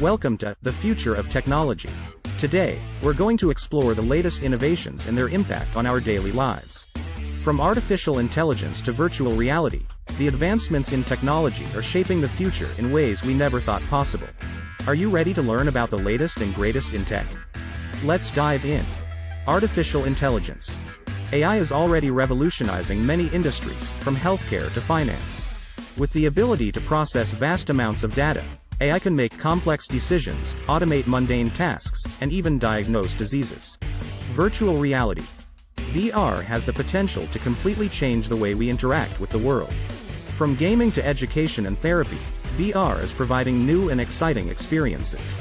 Welcome to The Future of Technology. Today, we're going to explore the latest innovations and their impact on our daily lives. From artificial intelligence to virtual reality, the advancements in technology are shaping the future in ways we never thought possible. Are you ready to learn about the latest and greatest in tech? Let's dive in. Artificial intelligence. AI is already revolutionizing many industries, from healthcare to finance. With the ability to process vast amounts of data, AI can make complex decisions, automate mundane tasks, and even diagnose diseases. Virtual reality. VR has the potential to completely change the way we interact with the world. From gaming to education and therapy, VR is providing new and exciting experiences.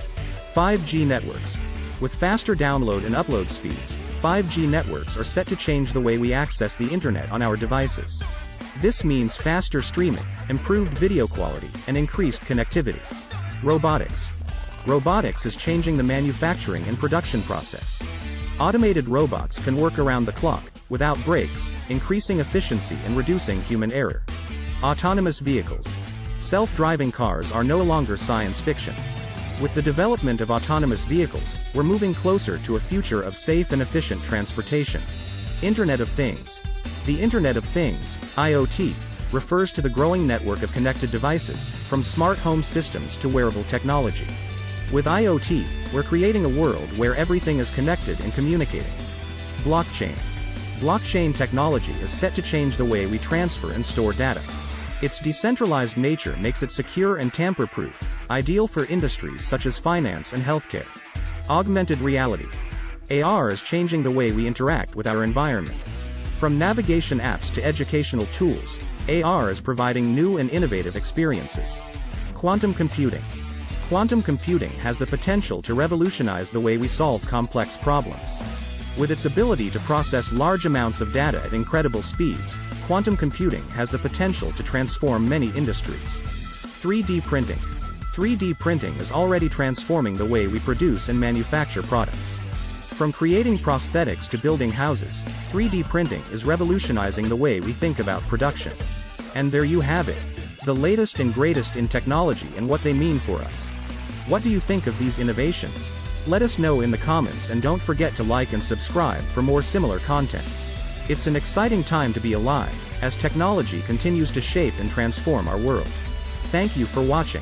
5G networks. With faster download and upload speeds, 5G networks are set to change the way we access the internet on our devices. This means faster streaming, improved video quality, and increased connectivity. Robotics. Robotics is changing the manufacturing and production process. Automated robots can work around the clock, without breaks, increasing efficiency and reducing human error. Autonomous vehicles. Self-driving cars are no longer science fiction. With the development of autonomous vehicles, we're moving closer to a future of safe and efficient transportation. Internet of Things. The Internet of Things, IoT, refers to the growing network of connected devices, from smart home systems to wearable technology. With IoT, we're creating a world where everything is connected and communicating. Blockchain. Blockchain technology is set to change the way we transfer and store data. Its decentralized nature makes it secure and tamper-proof, ideal for industries such as finance and healthcare. Augmented reality. AR is changing the way we interact with our environment. From navigation apps to educational tools, AR is providing new and innovative experiences. Quantum computing. Quantum computing has the potential to revolutionize the way we solve complex problems. With its ability to process large amounts of data at incredible speeds, quantum computing has the potential to transform many industries. 3D printing. 3D printing is already transforming the way we produce and manufacture products. From creating prosthetics to building houses, 3D printing is revolutionizing the way we think about production. And there you have it. The latest and greatest in technology and what they mean for us. What do you think of these innovations? Let us know in the comments and don't forget to like and subscribe for more similar content. It's an exciting time to be alive, as technology continues to shape and transform our world. Thank you for watching.